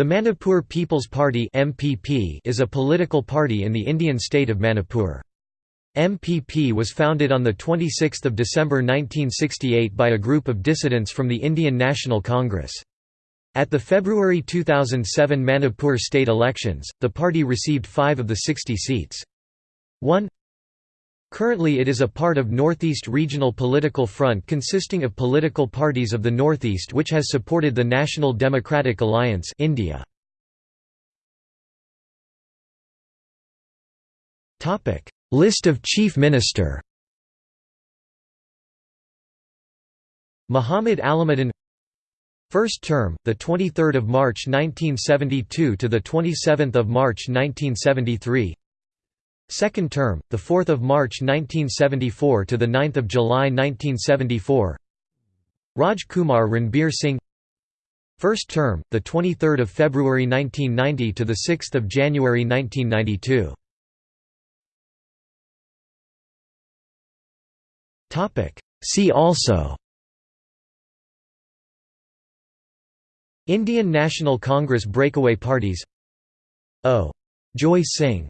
The Manipur People's Party (MPP) is a political party in the Indian state of Manipur. MPP was founded on 26 December 1968 by a group of dissidents from the Indian National Congress. At the February 2007 Manipur state elections, the party received five of the 60 seats. 1 Currently it is a part of Northeast Regional Political Front consisting of political parties of the Northeast which has supported the National Democratic Alliance India. List of Chief Minister Muhammad Alimuddin First term, the 23rd of March 1972 to the 27th of March 1973. Second term, the 4th of March 1974 to the 9th of July 1974. Raj Kumar Ranbir Singh. First term, the 23rd of February 1990 to the 6th of January 1992. Topic. See also. Indian National Congress breakaway parties. O. Joy Singh